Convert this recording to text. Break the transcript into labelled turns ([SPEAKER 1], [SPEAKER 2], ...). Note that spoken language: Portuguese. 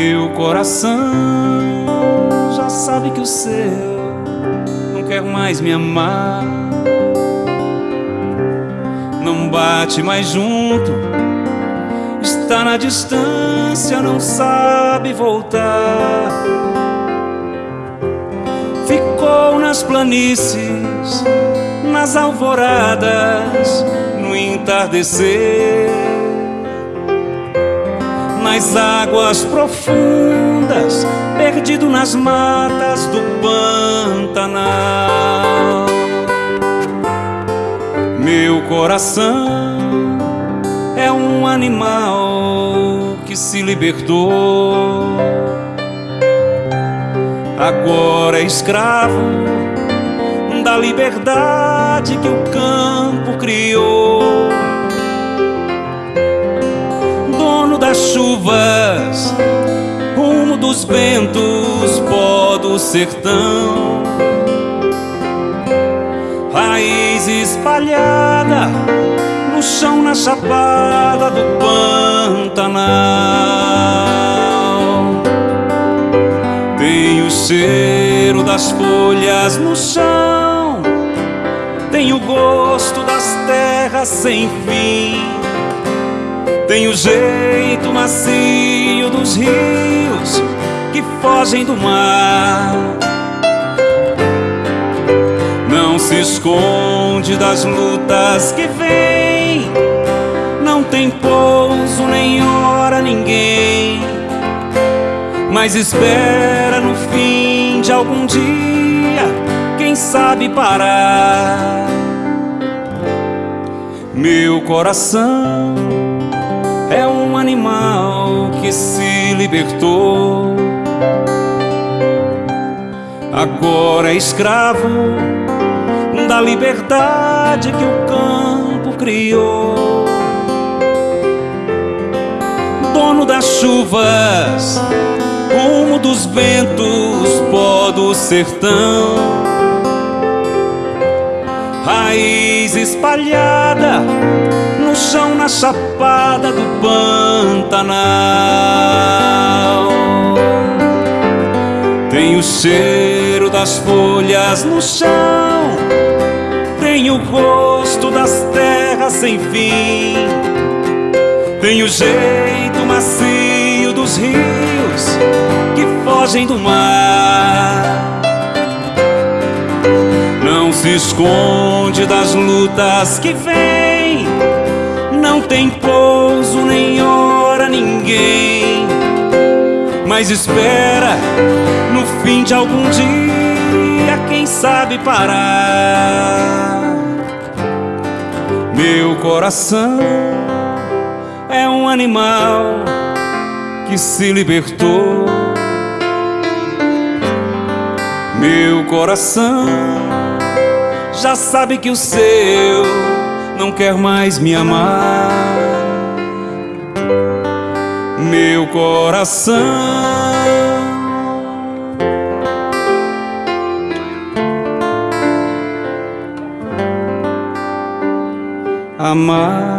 [SPEAKER 1] Meu coração já sabe que o seu não quer mais me amar. Não bate mais junto, está na distância, não sabe voltar. Ficou nas planícies, nas alvoradas, no entardecer nas águas profundas, perdido nas matas do Pantanal. Meu coração é um animal que se libertou. Agora é escravo da liberdade que o campo criou. Das chuvas, rumo dos ventos, pó do sertão. Raiz espalhada no chão, na chapada do Pantanal. Tem o cheiro das folhas no chão, tem o gosto das terras sem fim tem o jeito macio dos rios que fogem do mar. Não se esconde das lutas que vem. Não tem pouso nem hora ninguém. Mas espera no fim de algum dia, quem sabe parar. Meu coração animal que se libertou. Agora é escravo da liberdade que o campo criou. Dono das chuvas, rumo dos ventos, pó do sertão. Raiz espalhada chão na chapada do Pantanal. Tem o cheiro das folhas no chão, tem o gosto das terras sem fim, tem o jeito macio dos rios que fogem do mar. Não se esconde das lutas que vêm não tem hora ninguém. Mas espera no fim de algum dia, quem sabe parar. Meu coração é um animal que se libertou. Meu coração já sabe que o seu não quer mais me amar. Coração amar.